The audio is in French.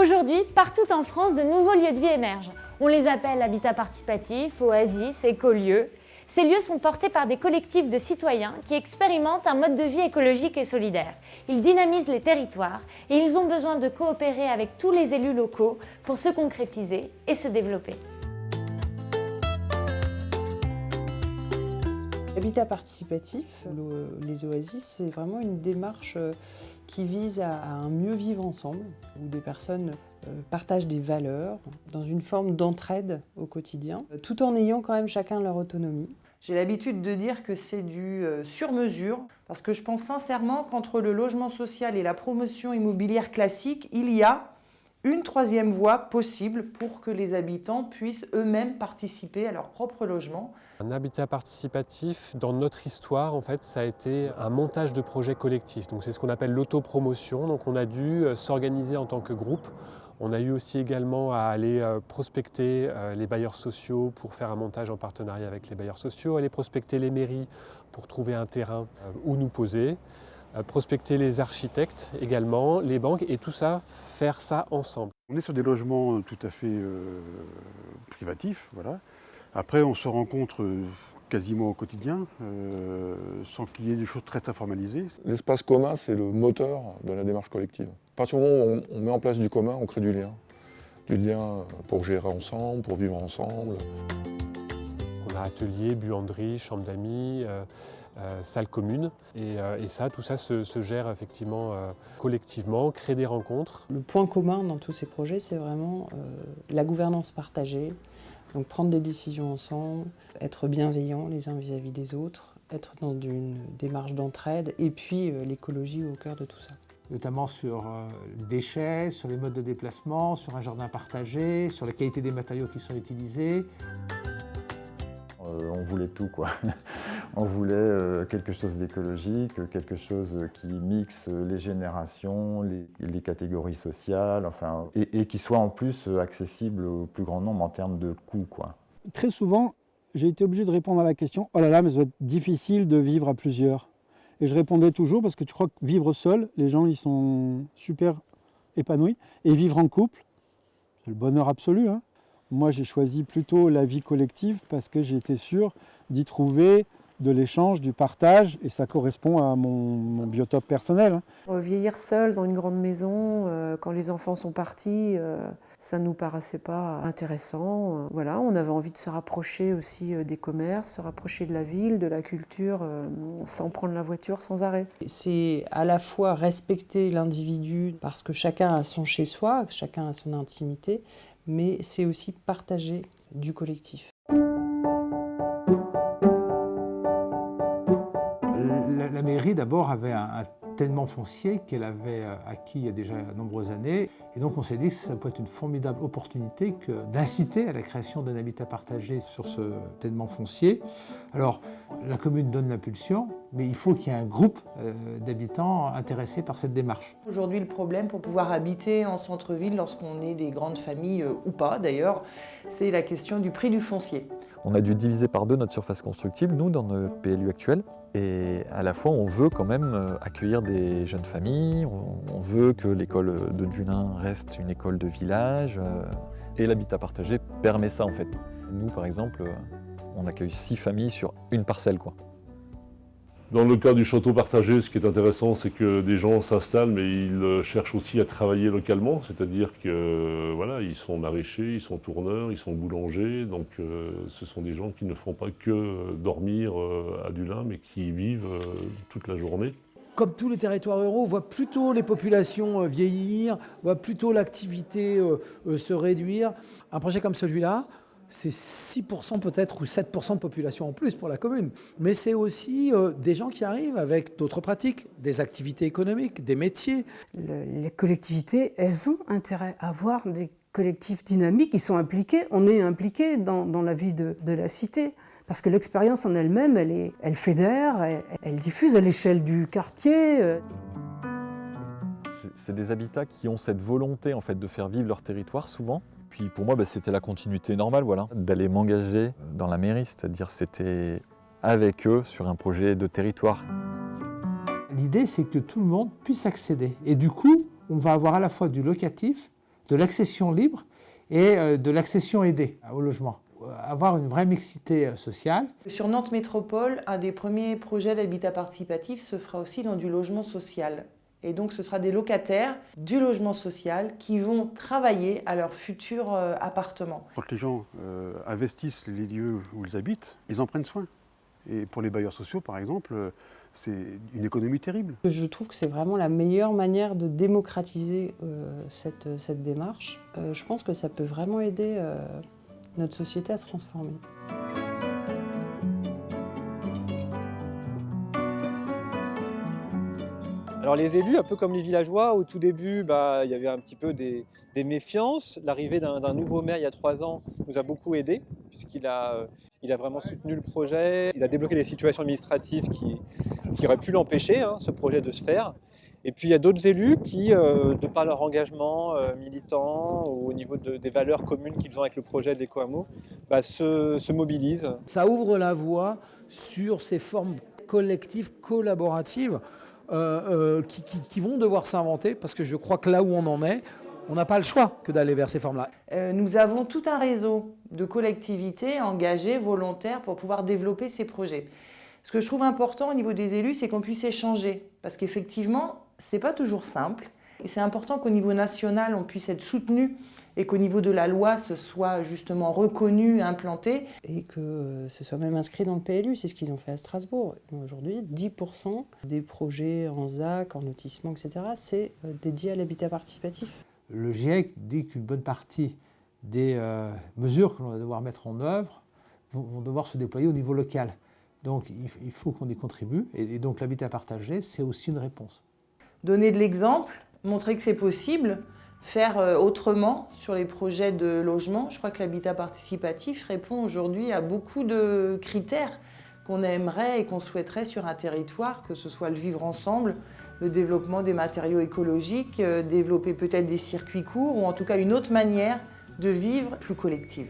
Aujourd'hui, partout en France, de nouveaux lieux de vie émergent. On les appelle habitats participatifs, oasis, écolieux. Ces lieux sont portés par des collectifs de citoyens qui expérimentent un mode de vie écologique et solidaire. Ils dynamisent les territoires et ils ont besoin de coopérer avec tous les élus locaux pour se concrétiser et se développer. L'habitat participatif, les oasis, c'est vraiment une démarche euh, qui vise à un mieux vivre ensemble, où des personnes euh, partagent des valeurs dans une forme d'entraide au quotidien, tout en ayant quand même chacun leur autonomie. J'ai l'habitude de dire que c'est du euh, sur-mesure, parce que je pense sincèrement qu'entre le logement social et la promotion immobilière classique, il y a une troisième voie possible pour que les habitants puissent eux-mêmes participer à leur propre logement. Un habitat participatif, dans notre histoire, en fait, ça a été un montage de projets collectifs. C'est ce qu'on appelle l'autopromotion. Donc on a dû euh, s'organiser en tant que groupe. On a eu aussi également à aller euh, prospecter euh, les bailleurs sociaux pour faire un montage en partenariat avec les bailleurs sociaux, aller prospecter les mairies pour trouver un terrain où nous poser. Euh, prospecter les architectes également, les banques, et tout ça, faire ça ensemble. On est sur des logements euh, tout à fait euh, privatifs, voilà. Après, on se rencontre quasiment au quotidien, sans qu'il y ait des choses très très formalisées. L'espace commun, c'est le moteur de la démarche collective. À partir du moment où on, met en place du commun, on crée du lien. Du lien pour gérer ensemble, pour vivre ensemble. On a atelier, buanderie, chambre d'amis, euh, salle commune. Euh, et, ça, tout ça se, gère effectivement euh, collectivement, crée des rencontres. Le point commun dans tous ces projets, c'est vraiment la gouvernance partagée, donc prendre des décisions ensemble, être bienveillant les uns vis-à-vis des autres, être dans une démarche d'entraide et puis l'écologie au cœur de tout ça notamment sur les déchets, sur les modes de déplacement, sur un jardin partagé, sur la qualité des matériaux qui sont utilisés. on voulait tout quoi. On voulait euh, quelque chose d'écologique, quelque chose qui mixe les générations, les, catégories sociales, enfin, et, qui soit en plus accessible au plus grand nombre en termes de coûts. Quoi. Très souvent, j'ai été obligé de répondre à la question « Oh là là, mais ça va être difficile de vivre à plusieurs ». Et je répondais toujours parce que tu crois que vivre seul, les gens ils sont super épanouis. Et vivre en couple, c'est le bonheur absolu. Hein. Moi, j'ai choisi plutôt la vie collective parce que j'étais sûr d'y trouver de l'échange, du partage, et ça correspond à mon, biotope personnel. Hein. Euh, vieillir seul dans une grande maison, euh, quand les enfants sont partis, euh, ça ne nous paraissait pas intéressant. Voilà, on avait envie de se rapprocher aussi des commerces, se rapprocher de la ville, de la culture, sans prendre la voiture sans arrêt. C'est à la fois respecter l'individu parce que chacun a son chez-soi, chacun a son intimité, mais c'est aussi partager du collectif. Mairie d'abord avait un, tellement foncier qu'elle avait euh, acquis il y a déjà de nombreuses années. Et donc on s'est dit que ça peut être une formidable opportunité d'inciter à la création d'un habitat partagé sur ce tellement foncier. Alors la commune donne l'impulsion, mais il faut qu'il y ait un groupe euh, d'habitants intéressés par cette démarche. Aujourd'hui le problème pour pouvoir habiter en centre-ville lorsqu'on est des grandes familles euh, ou pas d'ailleurs, c'est la question du prix du foncier. On a dû diviser par deux notre surface constructible, nous, dans nos PLU actuels. Et à la fois, on veut quand même euh, accueillir des jeunes familles, on veut que l'école de Dulin reste une école de village. Euh, et l'habitat partagé permet ça, en fait. Nous, par exemple, euh, on accueille six familles sur une parcelle, quoi. Dans le cas du château partagé, ce qui est intéressant, c'est que des gens s'installent, mais ils euh, cherchent aussi à travailler localement, c'est-à-dire que voilà, ils sont maraîchers, ils sont tourneurs, ils sont boulangers, donc euh, ce sont des gens qui ne font pas que dormir euh, à Dulin, mais qui vivent toute la journée. Comme tous les territoires ruraux, voit plutôt les populations vieillir, on voit plutôt l'activité se réduire. Un projet comme celui-là, c'est 6% peut-être ou 7% de population en plus pour la commune. Mais c'est aussi euh, des gens qui arrivent avec d'autres pratiques, des activités économiques, des métiers. les collectivités, elles ont intérêt à avoir des collectifs dynamiques qui sont impliqués. On est impliqué dans, la vie de, la cité. Parce que l'expérience en elle-même, elle, elle fédère, elle, elle diffuse à l'échelle du quartier. Euh. C'est des habitats qui ont cette volonté en fait, de faire vivre leur territoire souvent, puis pour moi, bah, c'était la continuité normale, voilà, d'aller m'engager dans la mairie, c'est-à-dire c'était avec eux sur un projet de territoire. L'idée, c'est que tout le monde puisse accéder. Et du coup, on va avoir à la fois du locatif, de l'accession libre et euh, de l'accession aidée au logement. Avoir une vraie mixité euh, sociale. Sur Nantes Métropole, un des premiers projets d'habitat participatif se fera aussi dans du logement social. Et donc ce sera des locataires du logement social qui vont travailler à leur futur euh, appartement. Quand les gens investissent les lieux où ils habitent, ils en prennent soin. Et pour les bailleurs sociaux, par exemple, c'est une économie terrible. Je trouve que c'est vraiment la meilleure manière de démocratiser euh, cette, cette, démarche. Euh, je pense que ça peut vraiment aider euh, notre société à se transformer. Alors les élus, un peu comme les villageois, au tout début, bah, il y avait un petit peu des, méfiances. L'arrivée d'un nouveau maire il y a trois ans nous a beaucoup aidé, puisqu'il a, il a vraiment soutenu le projet. Il a débloqué les situations administratives qui, qui auraient pu l'empêcher, hein, ce projet, de se faire. Et puis il y a d'autres élus qui, euh, de par leur engagement euh, militant ou au niveau de, des valeurs communes qu'ils ont avec le projet d'EcoAmo, bah, se, se mobilisent. Ça ouvre la voie sur ces formes collectives, collaboratives, euh, qui, qui, qui, vont devoir s'inventer, parce que je crois que là où on en est, on n'a pas le choix que d'aller vers ces formes-là. Euh, nous avons tout un réseau de collectivités engagées, volontaires, pour pouvoir développer ces projets. Ce que je trouve important au niveau des élus, c'est qu'on puisse échanger, parce qu'effectivement, ce n'est pas toujours simple. Et c'est important qu'au niveau national, on puisse être soutenu et qu'au niveau de la loi, ce soit justement reconnu, implanté. Et que ce soit même inscrit dans le PLU, c'est ce qu'ils ont fait à Strasbourg. Aujourd'hui, 10% des projets en ZAC, en lotissement, etc., c'est euh, dédié à l'habitat participatif. Le GIEC dit qu'une bonne partie des euh, mesures que l'on va devoir mettre en œuvre vont, vont, devoir se déployer au niveau local. Donc il, il faut qu'on y contribue, et, et donc l'habitat partagé, c'est aussi une réponse. Donner de l'exemple, montrer que c'est possible, faire euh, autrement sur les projets de logement. Je crois que l'habitat participatif répond aujourd'hui à beaucoup de critères qu'on aimerait et qu'on souhaiterait sur un territoire, que ce soit le vivre ensemble, le développement des matériaux écologiques, euh, développer peut-être des circuits courts ou en tout cas une autre manière de vivre plus collective.